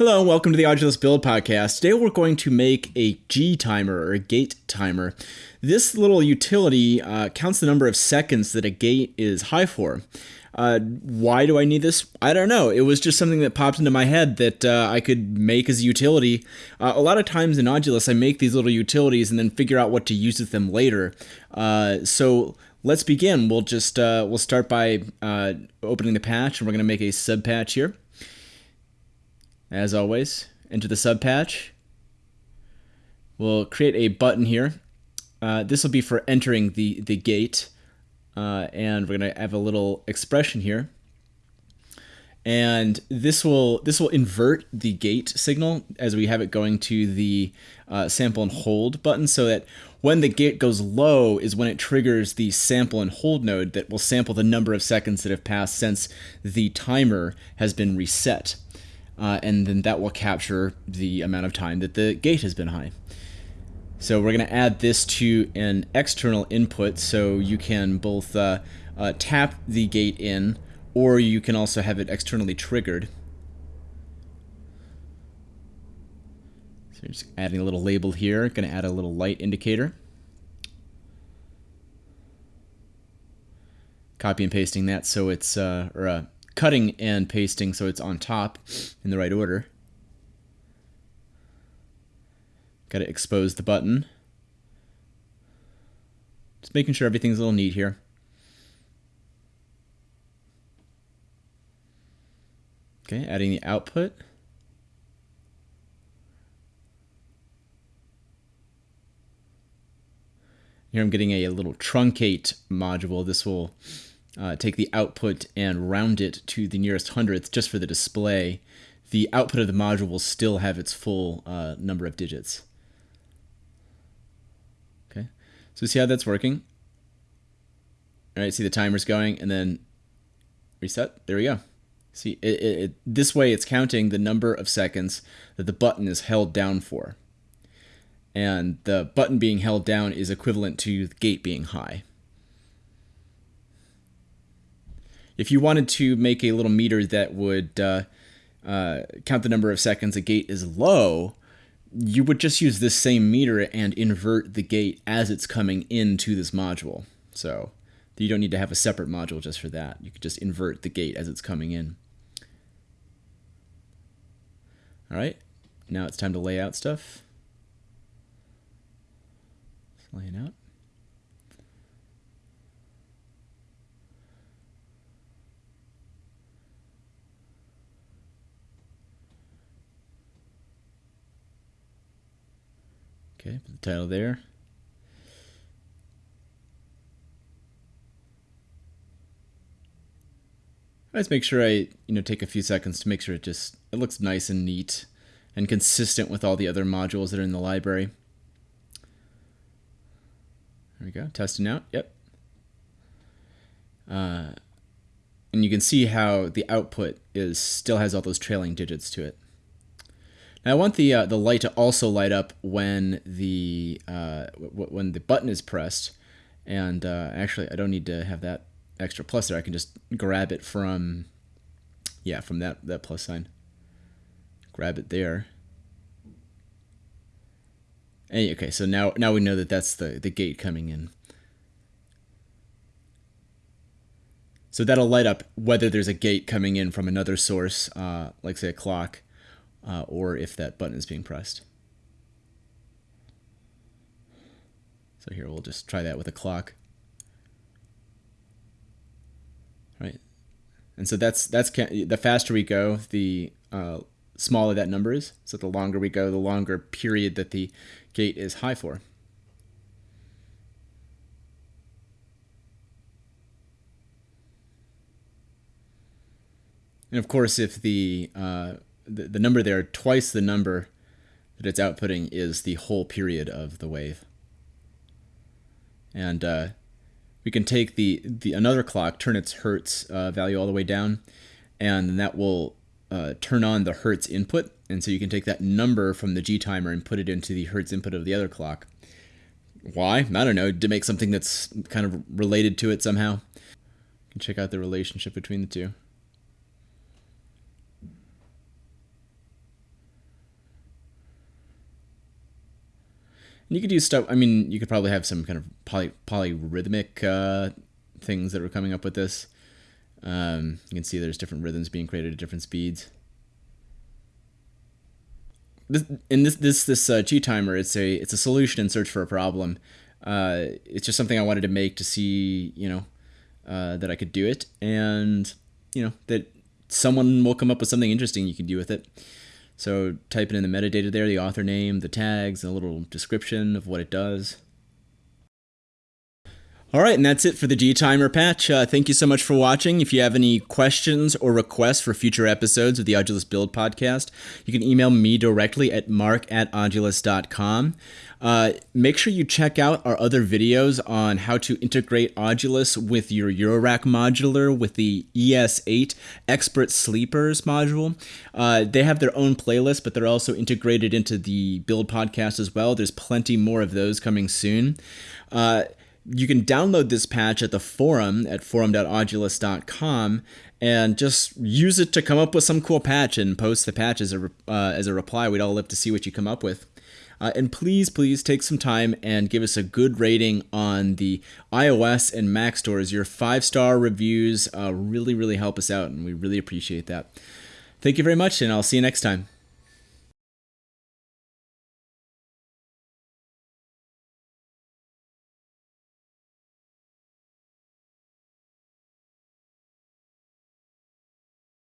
Hello and welcome to the Audulus Build Podcast. Today we're going to make a G timer or a gate timer. This little utility uh, counts the number of seconds that a gate is high for. Uh, why do I need this? I don't know. It was just something that popped into my head that uh, I could make as a utility. Uh, a lot of times in Audulus, I make these little utilities and then figure out what to use with them later. Uh, so let's begin. We'll just uh, we'll start by opening the patch, and we're going to make a sub patch here. As always, enter the sub patch. We'll create a button here. Uh, this will be for entering the, the gate. Uh, and we're going to have a little expression here. And this will this will invert the gate signal as we have it going to the uh, sample and hold button so that when the gate goes low is when it triggers the sample and hold node that will sample the number of seconds that have passed since the timer has been reset uh, and then that will capture the amount of time that the gate has been high. So we're going to add this to an external input so you can both uh, uh, tap the gate in or you can also have it externally triggered. So just adding a little label here, going to add a little light indicator. Copy and pasting that so it's, uh, or uh, cutting and pasting so it's on top in the right order. Got to expose the button. Just making sure everything's a little neat here. Okay, adding the output. Here I'm getting a, a little truncate module. This will uh, take the output and round it to the nearest hundredth just for the display, the output of the module will still have its full uh, number of digits. Okay, so see how that's working? All right, see the timer's going and then reset. There we go. See, it, it, it, this way it's counting the number of seconds that the button is held down for. And the button being held down is equivalent to the gate being high. If you wanted to make a little meter that would uh, uh, count the number of seconds a gate is low, you would just use this same meter and invert the gate as it's coming into this module. So you don't need to have a separate module just for that. You could just invert the gate as it's coming in. All right, now it's time to lay out stuff. Let's lay it out. Okay, put the title there. I just make sure I, you know, take a few seconds to make sure it just it looks nice and neat and consistent with all the other modules that are in the library. There we go, testing out. Yep. Uh, and you can see how the output is still has all those trailing digits to it. Now I want the uh, the light to also light up when the uh, when the button is pressed, and uh, actually I don't need to have that extra plus there. I can just grab it from yeah from that that plus sign. Grab it there. And, okay, so now now we know that that's the the gate coming in. So that'll light up whether there's a gate coming in from another source, uh, like say a clock uh, or if that button is being pressed. So here we'll just try that with a clock. Right, and so that's that's the faster we go, the uh, smaller that number is. So the longer we go, the longer period that the gate is high for. And of course, if the uh, the, the number there, twice the number that it's outputting is the whole period of the wave. And uh, we can take the, the another clock, turn its hertz uh, value all the way down, and that will uh, turn on the hertz input. And so you can take that number from the G timer and put it into the hertz input of the other clock. Why? I don't know. To make something that's kind of related to it somehow. You can check out the relationship between the two. And you could do stuff. I mean, you could probably have some kind of poly, polyrhythmic uh, things that are coming up with this. Um, you can see there's different rhythms being created at different speeds. This, in this this this uh, G timer, it's a it's a solution in search for a problem. Uh, it's just something I wanted to make to see, you know, uh, that I could do it, and you know that someone will come up with something interesting you can do with it. So type in the metadata there, the author name, the tags, a little description of what it does. All right, and that's it for the G Timer patch. Uh, thank you so much for watching. If you have any questions or requests for future episodes of the Audulus Build podcast, you can email me directly at mark at audulus.com. Uh, make sure you check out our other videos on how to integrate Audulus with your Eurorack modular with the ES8 Expert Sleepers module. Uh, they have their own playlist, but they're also integrated into the Build podcast as well. There's plenty more of those coming soon. Uh, you can download this patch at the forum at forum.audulus.com and just use it to come up with some cool patch and post the patch as a, uh, as a reply. We'd all love to see what you come up with. Uh, and please, please take some time and give us a good rating on the iOS and Mac stores. Your five star reviews uh, really, really help us out, and we really appreciate that. Thank you very much, and I'll see you next time.